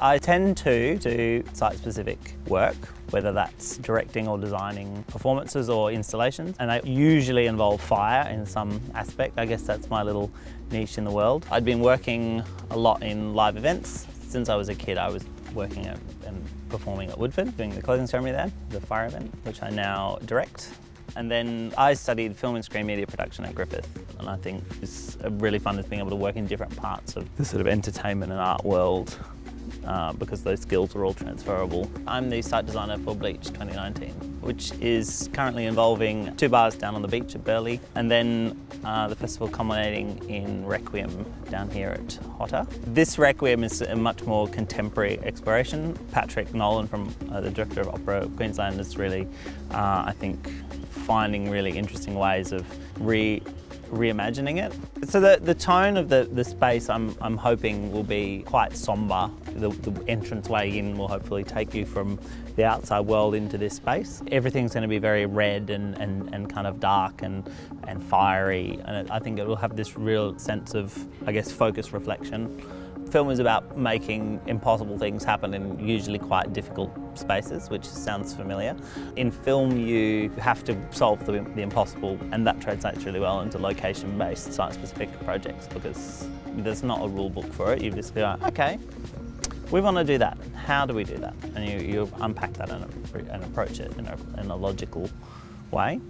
I tend to do site-specific work, whether that's directing or designing performances or installations, and they usually involve fire in some aspect. I guess that's my little niche in the world. I'd been working a lot in live events. Since I was a kid, I was working at, and performing at Woodford, doing the closing ceremony there, the fire event, which I now direct. And then I studied film and screen media production at Griffith. And I think it's really fun is being able to work in different parts of the sort of entertainment and art world uh, because those skills are all transferable. I'm the site designer for Bleach 2019, which is currently involving two bars down on the beach at Burleigh, and then uh, the festival culminating in Requiem down here at HOTA. This Requiem is a much more contemporary exploration. Patrick Nolan from uh, the Director of Opera Queensland is really, uh, I think, finding really interesting ways of re reimagining it. So the, the tone of the, the space I'm, I'm hoping will be quite sombre. The, the entrance way in will hopefully take you from the outside world into this space. Everything's going to be very red and, and, and kind of dark and, and fiery and I think it will have this real sense of, I guess, focus reflection. Film is about making impossible things happen in usually quite difficult spaces, which sounds familiar. In film, you have to solve the, the impossible, and that translates really well into location-based, site-specific projects because there's not a rule book for it. You just go, okay, we want to do that. How do we do that? And you, you unpack that and, and approach it in a, in a logical way.